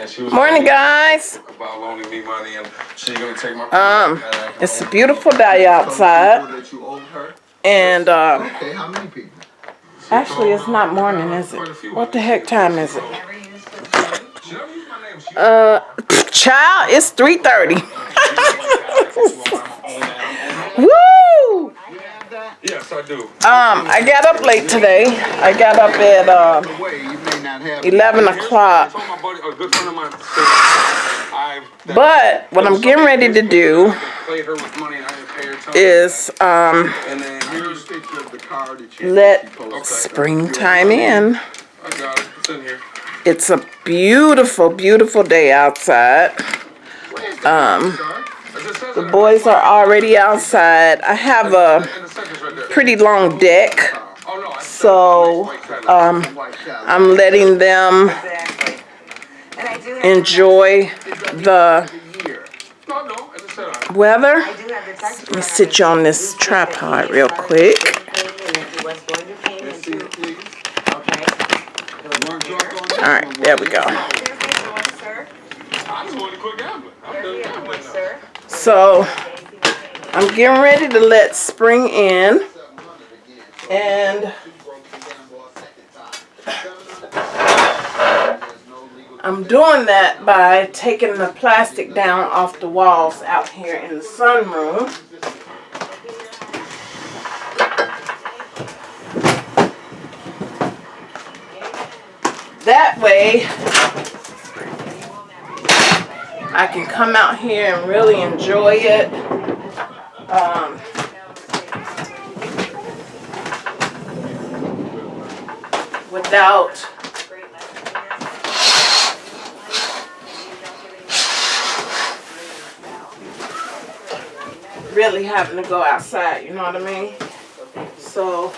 And she was Morning, guys. about loaning me money, and she gonna take my. Um, and It's a beautiful day outside, that you owe her? and uh, Okay, how many people? actually, it's not morning, is it? What the heck time is it? She don't use my name. She Uh, child, it's three thirty. Woo! Yes, I do. Um, I got up late today. I got up at uh, Way you may not have. eleven o'clock. told my buddy, a good friend of mine, said I. that- But what I'm getting ready to do I played her with money and I didn't pay her time. is um, And then Here's here's. a picture of the car that you. let springtime in. I got it. It's in here. It's a beautiful, beautiful day outside. Um, It just says the boys are already outside. I have a And the second's right there. pretty long deck, so um, I'm letting them enjoy the weather. Let me sit you on this tripod real quick. All right, there we go. So I'm getting ready to let spring in, and I'm doing that by taking the plastic down off the walls out here in the sunroom. That way, I can come out here and really enjoy it. Um, without really having to go outside, you know what I mean? So,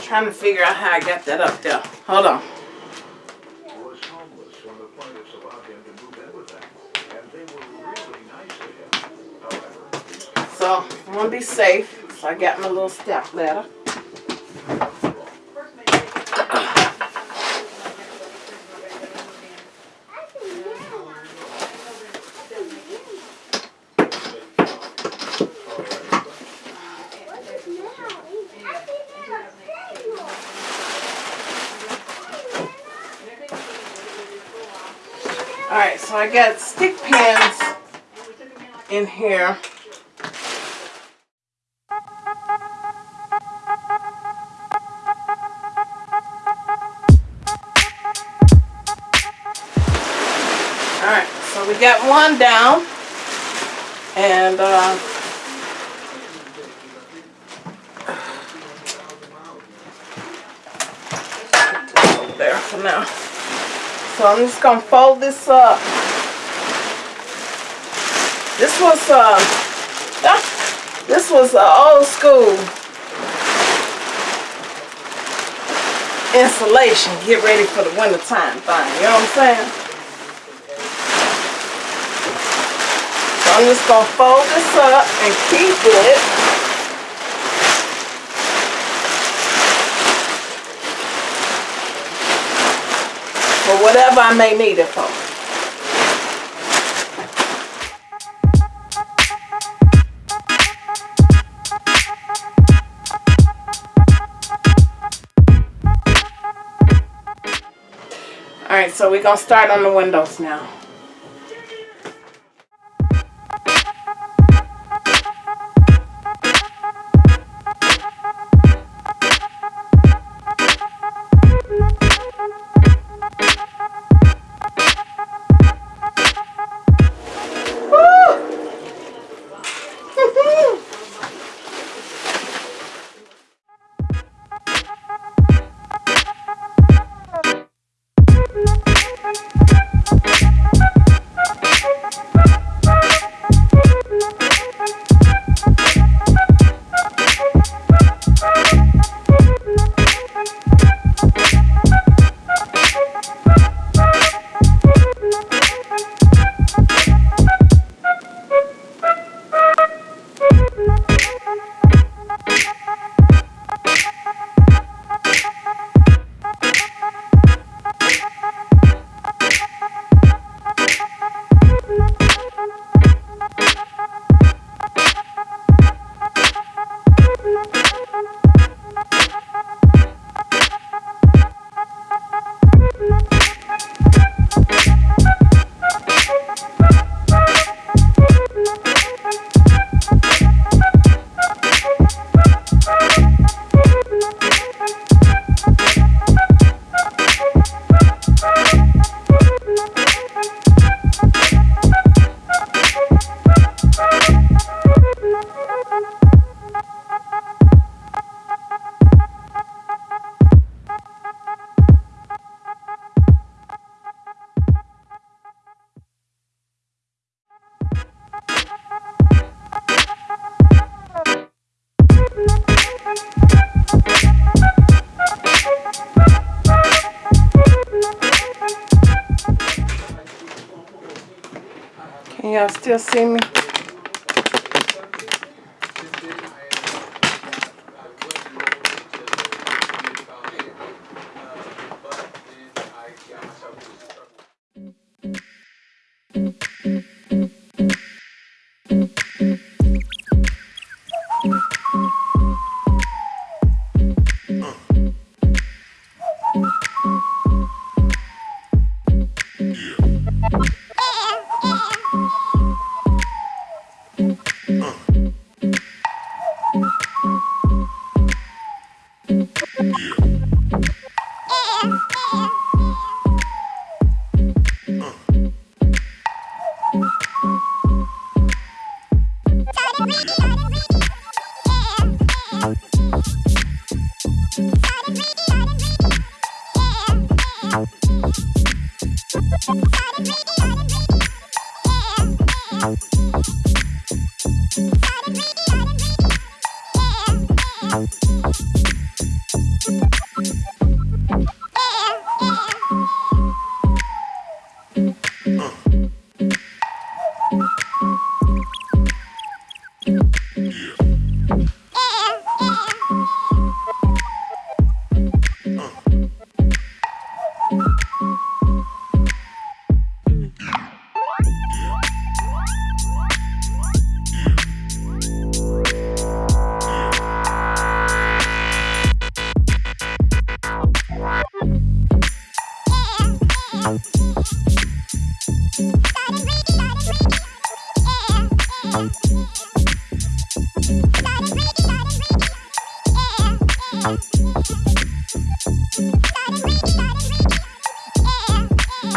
trying to figure out how I got that up there. Hold on. So, I want to be safe, so I got my little step ladder. Alright, so I got stick pins in here. Alright, so we got one down. And uh there for now. So I'm just gonna fold this up. This was uh this was uh, old school insulation. Get ready for the winter time thing. You know what I'm saying? So I'm just gonna fold this up and keep it. For whatever I may need it for. So we're gonna start on the windows now.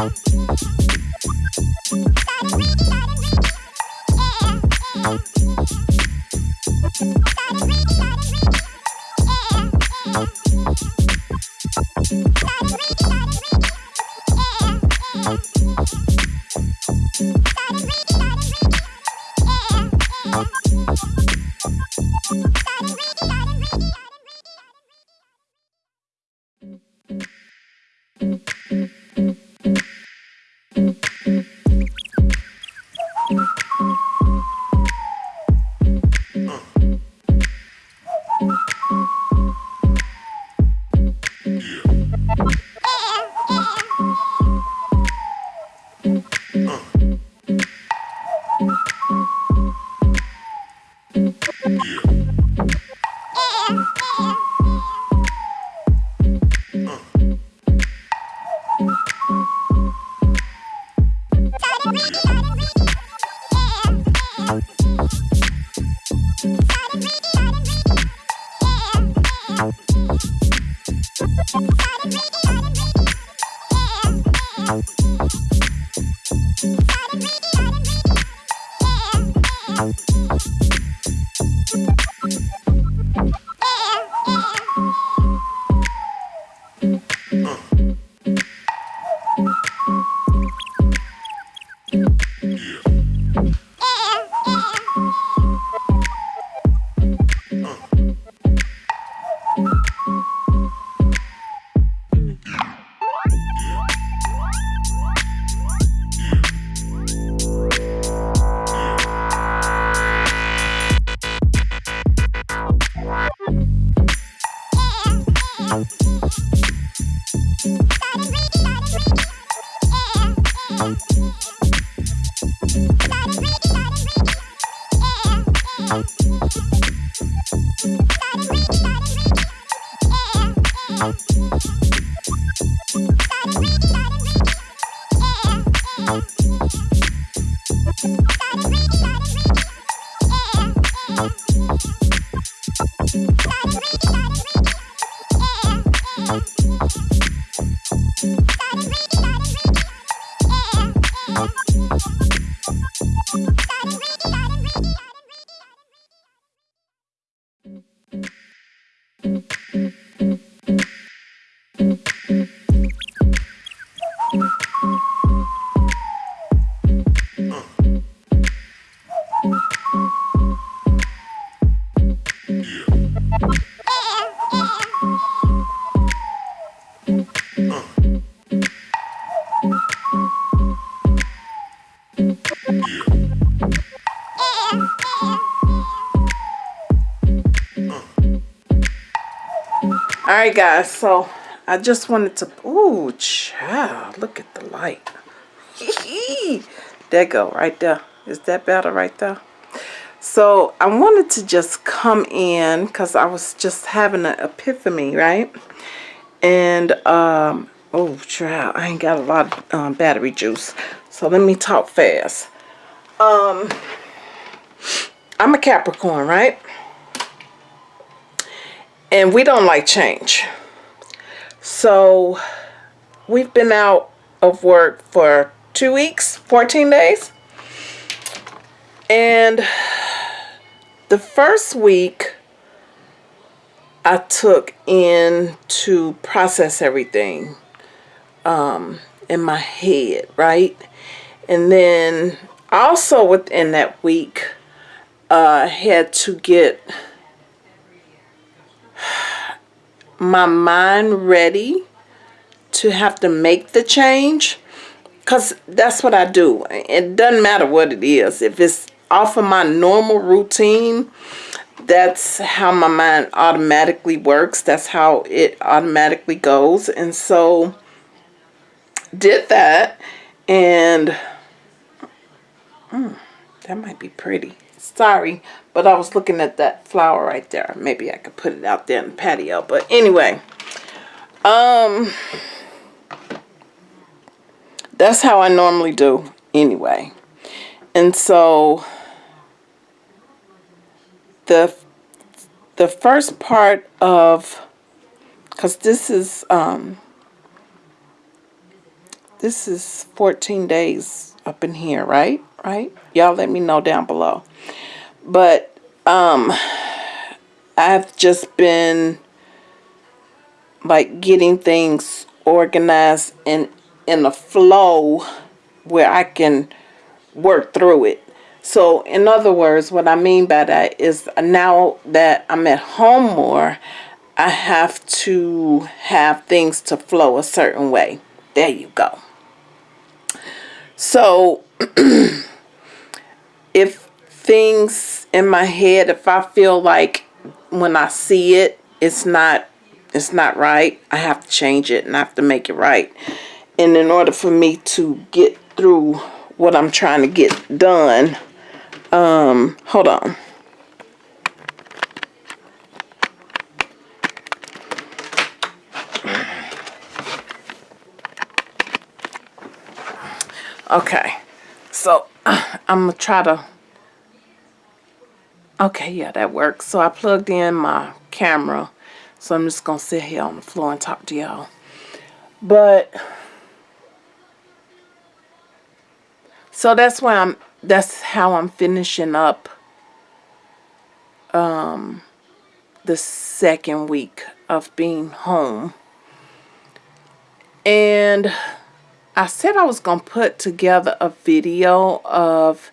help. Bye. Alright guys, so I just wanted to ooh child, look at the light. there go, right there. Is that better right there? So I wanted to just come in because I was just having an epiphany, right? And um oh child, I ain't got a lot of um, battery juice. So let me talk fast. Um I'm a Capricorn, right? And we don't like change. So we've been out of work for two weeks, 14 days. And the first week I took in to process everything um, in my head, right? And then also within that week, I uh, had to get my mind ready to have to make the change because that's what I do. It doesn't matter what it is. If it's off of my normal routine, that's how my mind automatically works. That's how it automatically goes. And so did that and mm, that might be pretty. Sorry, but I was looking at that flower right there. Maybe I could put it out there in the patio. But anyway, um, that's how I normally do anyway. And so the the first part of because this is um this is 14 days up in here right right y'all let me know down below but um I've just been like getting things organized and in a flow where I can work through it. So in other words, what I mean by that is now that I'm at home more, I have to have things to flow a certain way. There you go. So if things in my head, if I feel like when I see it, it's not it's not right, I have to change it and I have to make it right. And in order for me to get through what I'm trying to get done, um, hold on. Okay, so I'm gonna try to okay yeah that works. So I plugged in my camera. So I'm just gonna sit here on the floor and talk to y'all. But so that's why I'm that's how I'm finishing up um the second week of being home. And I said I was going to put together a video of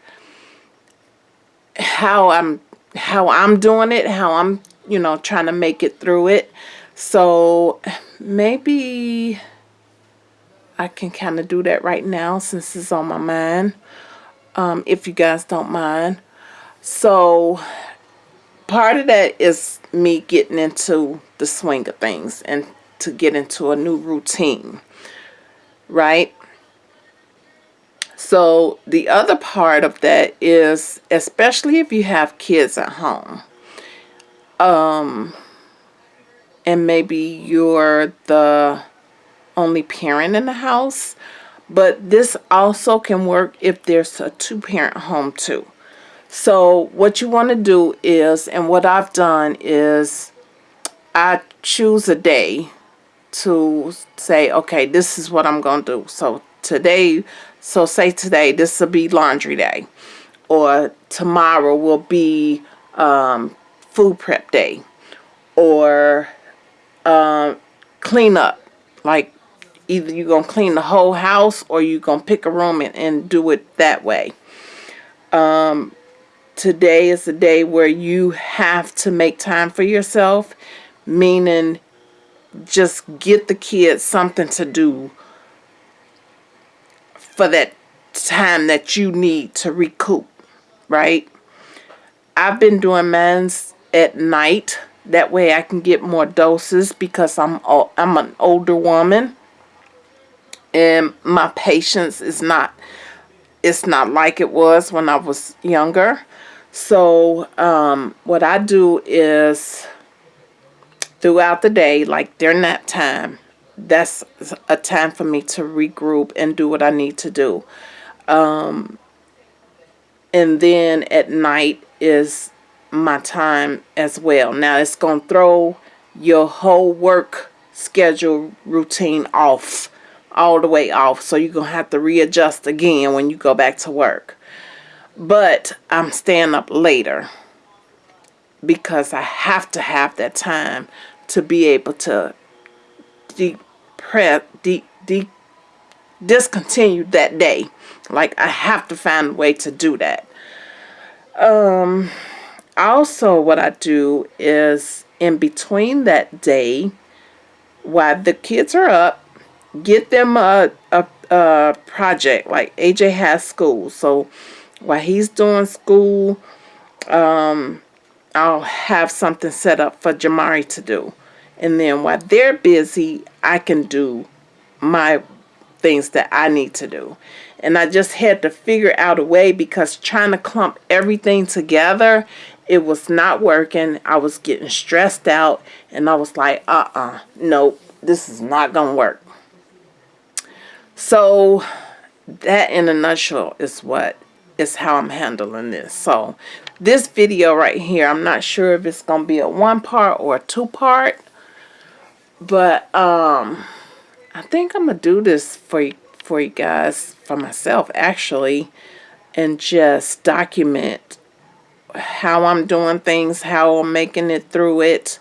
how I'm how I'm doing it, how I'm, you know, trying to make it through it. So maybe I can kind of do that right now since it's on my mind. Um, if you guys don't mind. So part of that is me getting into the swing of things and to get into a new routine. Right? So the other part of that is, especially if you have kids at home, um, and maybe you're the only parent in the house, but this also can work if there's a two-parent home too. So what you want to do is, and what I've done is, I choose a day to say, okay, this is what I'm going to do. So today so say today, this will be laundry day. Or tomorrow will be um, food prep day. Or um, clean up. Like either you're going to clean the whole house or you're going to pick a room and, and do it that way. Um, today is the day where you have to make time for yourself. Meaning just get the kids something to do for that time that you need to recoup, right? I've been doing men's at night That way I can get more doses because I'm I'm an older woman and my patience is not it's not like it was when I was younger. So um, what I do is throughout the day, like during that time, that's a time for me to regroup and do what I need to do. Um, and then at night is my time as well. Now it's going to throw your whole work schedule routine off, all the way off. So you're going to have to readjust again when you go back to work. But I'm staying up later because I have to have that time to be able to depress, de, de, discontinue that day. Like I have to find a way to do that. Um, also what I do is in between that day, while the kids are up, get them a, a, a project. Like AJ has school. So while he's doing school, um, I'll have something set up for Jamari to do. And then while they're busy, I can do my things that I need to do. And I just had to figure out a way because trying to clump everything together, it was not working. I was getting stressed out and I was like, uh-uh, nope, this is not going to work. So that in a nutshell is what is how I'm handling this. So this video right here, I'm not sure if it's going to be a one part or a two part. But um, I think I'm going to do this for you, for you guys, for myself actually, and just document how I'm doing things, how I'm making it through it,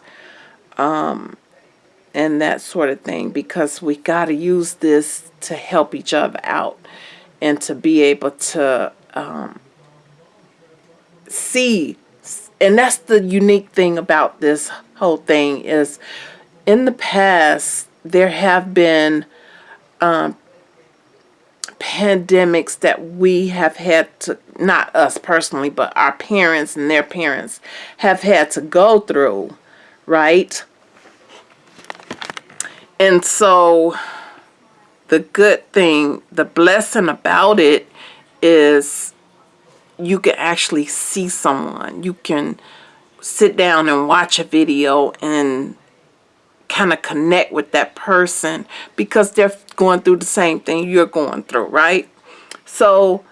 um, and that sort of thing. Because we got to use this to help each other out and to be able to um, see. And that's the unique thing about this whole thing is in the past, there have been um, pandemics that we have had to, not us personally, but our parents and their parents have had to go through, right? And so the good thing, the blessing about it is you can actually see someone. You can sit down and watch a video and kind of connect with that person because they're going through the same thing you're going through, right? So,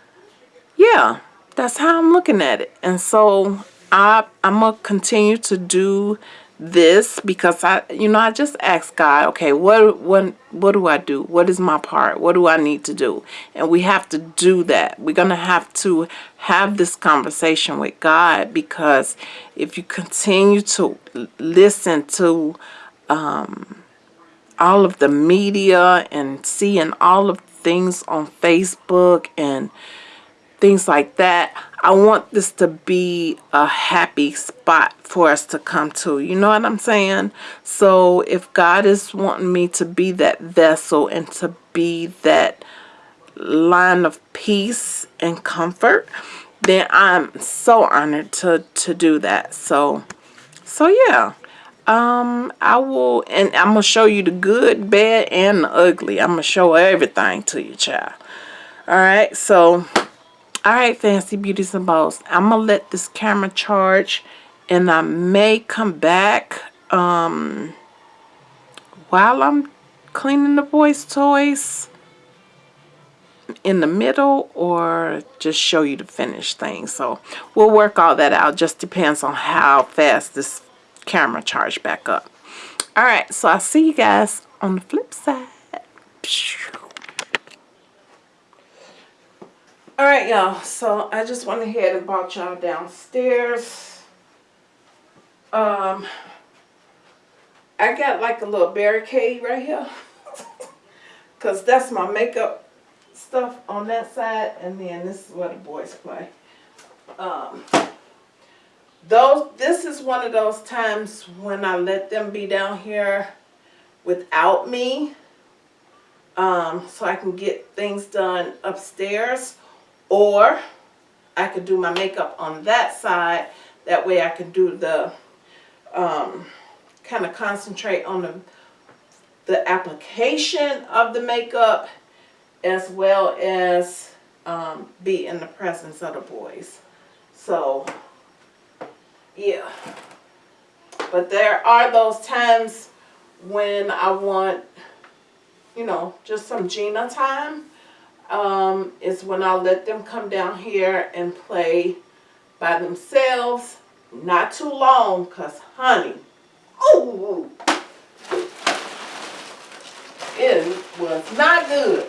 yeah, that's how I'm looking at it. And so I, I'm going to continue to do this because I, you know, I just ask God, okay, what, what, what do I do? What is my part? What do I need to do? And we have to do that. We're going to have to have this conversation with God because if you continue to listen to um, all of the media and seeing all of things on Facebook and things like that. I want this to be a happy spot for us to come to. You know what I'm saying? So if God is wanting me to be that vessel and to be that line of peace and comfort, then I'm so honored to, to do that. So, so yeah um i will and i'm gonna show you the good bad and the ugly. I'm gonna show everything to you child. All right so all right fancy beauties and bows. I'm gonna let this camera charge and i may come back um while i'm cleaning the boys toys in the middle or just show you the finished thing. So we'll work all that out. Just depends on how fast this camera charge back up. Alright, so I'll see you guys on the flip side. Alright, y'all. So I just went ahead and brought y'all downstairs. Um, I got like a little barricade right here. Because that's my makeup stuff on that side. And then this is where the boys play. Um, those this is one of those times when I let them be down here without me um, so I can get things done upstairs or I could do my makeup on that side that way I can do the um, kind of concentrate on the the application of the makeup as well as um, be in the presence of the boys. So, yeah. But there are those times when I want, you know, just some Gina time. Um, is when I let them come down here and play by themselves. Not too long, cause honey, oh, it was not good.